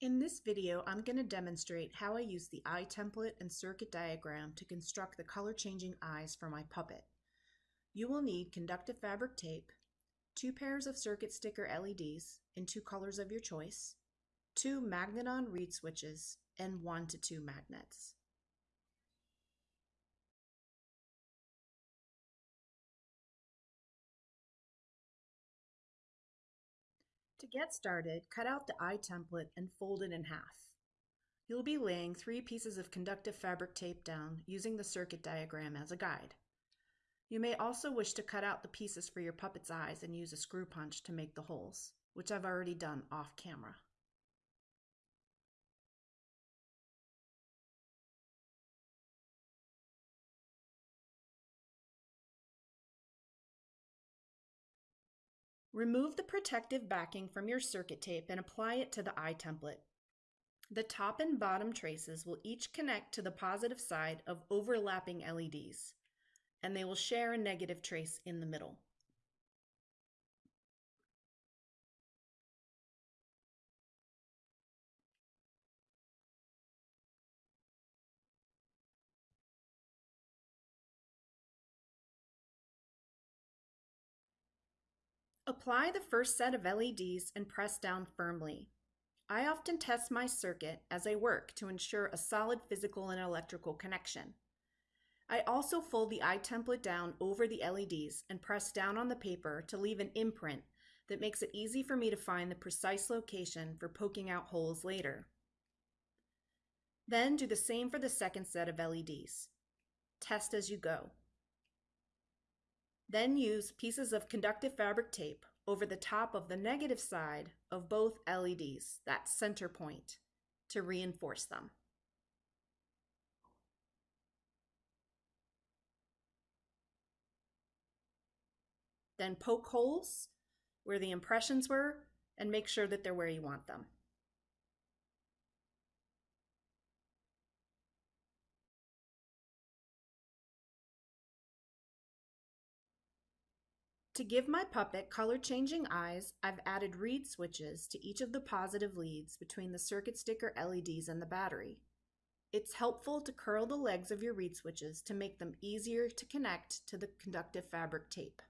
In this video, I'm going to demonstrate how I use the eye template and circuit diagram to construct the color changing eyes for my puppet. You will need conductive fabric tape, two pairs of circuit sticker LEDs in two colors of your choice, two magnetic reed switches, and one to two magnets. Get started, cut out the eye template and fold it in half. You'll be laying three pieces of conductive fabric tape down using the circuit diagram as a guide. You may also wish to cut out the pieces for your puppet's eyes and use a screw punch to make the holes, which I've already done off camera. Remove the protective backing from your circuit tape and apply it to the eye template. The top and bottom traces will each connect to the positive side of overlapping LEDs, and they will share a negative trace in the middle. Apply the first set of LEDs and press down firmly. I often test my circuit as I work to ensure a solid physical and electrical connection. I also fold the eye template down over the LEDs and press down on the paper to leave an imprint that makes it easy for me to find the precise location for poking out holes later. Then do the same for the second set of LEDs. Test as you go. Then use pieces of conductive fabric tape over the top of the negative side of both LEDs, that center point, to reinforce them. Then poke holes where the impressions were and make sure that they're where you want them. To give my puppet color-changing eyes, I've added reed switches to each of the positive leads between the circuit sticker LEDs and the battery. It's helpful to curl the legs of your reed switches to make them easier to connect to the conductive fabric tape.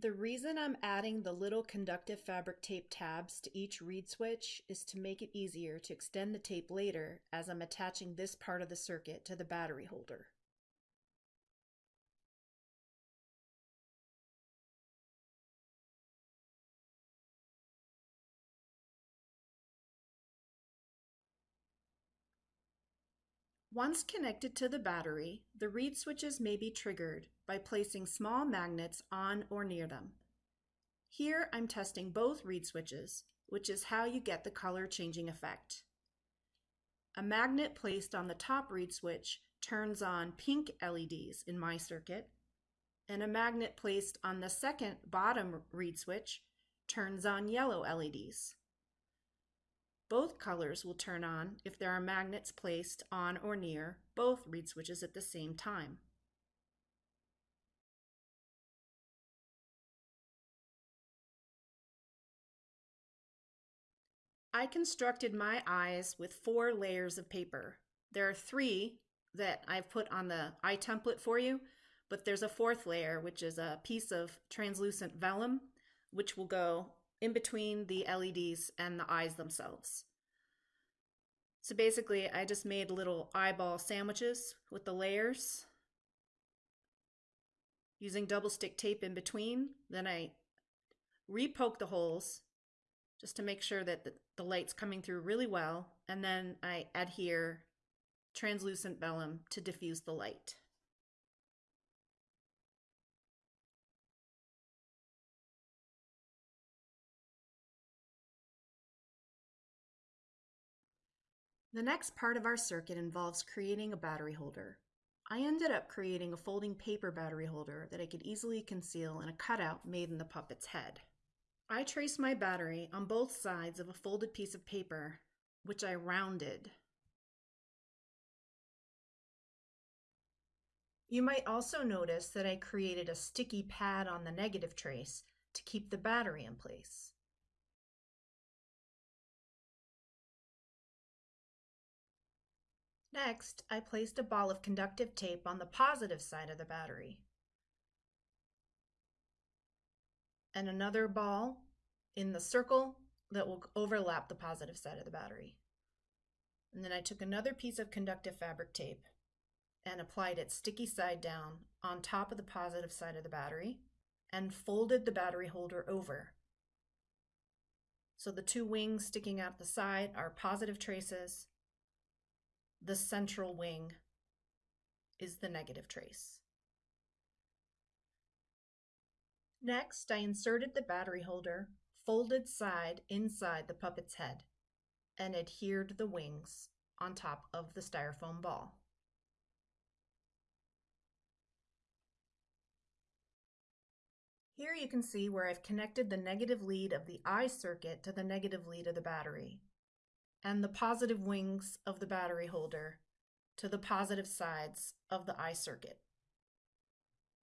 The reason I'm adding the little conductive fabric tape tabs to each reed switch is to make it easier to extend the tape later as I'm attaching this part of the circuit to the battery holder. Once connected to the battery, the reed switches may be triggered by placing small magnets on or near them. Here I'm testing both reed switches, which is how you get the color changing effect. A magnet placed on the top reed switch turns on pink LEDs in my circuit, and a magnet placed on the second bottom reed switch turns on yellow LEDs. Both colors will turn on if there are magnets placed on or near both reed switches at the same time. I constructed my eyes with four layers of paper. There are three that I've put on the eye template for you, but there's a fourth layer, which is a piece of translucent vellum, which will go in between the LEDs and the eyes themselves. So basically, I just made little eyeball sandwiches with the layers using double stick tape in between. Then I repoke the holes just to make sure that the, the light's coming through really well. And then I adhere translucent vellum to diffuse the light. The next part of our circuit involves creating a battery holder. I ended up creating a folding paper battery holder that I could easily conceal in a cutout made in the puppet's head. I traced my battery on both sides of a folded piece of paper, which I rounded. You might also notice that I created a sticky pad on the negative trace to keep the battery in place. Next, I placed a ball of conductive tape on the positive side of the battery. And another ball in the circle that will overlap the positive side of the battery. And then I took another piece of conductive fabric tape and applied it sticky side down on top of the positive side of the battery and folded the battery holder over. So the two wings sticking out the side are positive traces the central wing is the negative trace. Next, I inserted the battery holder folded side inside the puppet's head and adhered the wings on top of the styrofoam ball. Here you can see where I've connected the negative lead of the eye circuit to the negative lead of the battery and the positive wings of the battery holder to the positive sides of the eye circuit.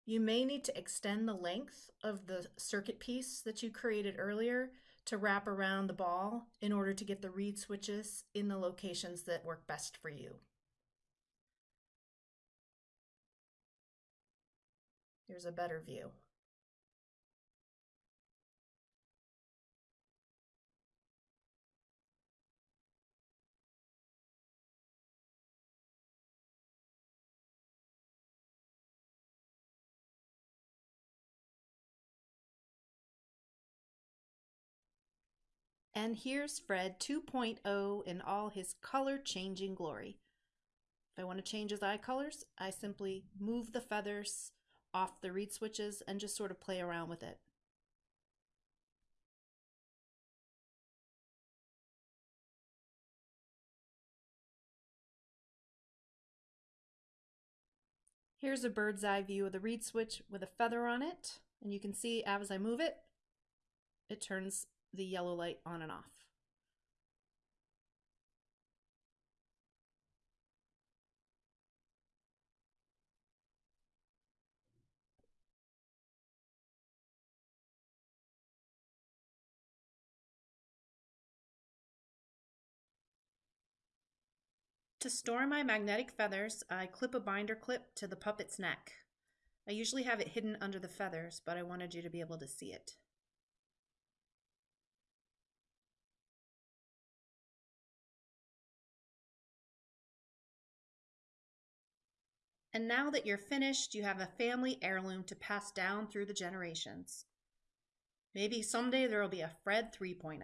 You may need to extend the length of the circuit piece that you created earlier to wrap around the ball in order to get the reed switches in the locations that work best for you. Here's a better view. And here's Fred 2.0 in all his color changing glory. If I want to change his eye colors, I simply move the feathers off the reed switches and just sort of play around with it. Here's a bird's eye view of the reed switch with a feather on it. And you can see as I move it, it turns the yellow light on and off. To store my magnetic feathers, I clip a binder clip to the puppet's neck. I usually have it hidden under the feathers, but I wanted you to be able to see it. And now that you're finished, you have a family heirloom to pass down through the generations. Maybe someday there will be a Fred 3.0.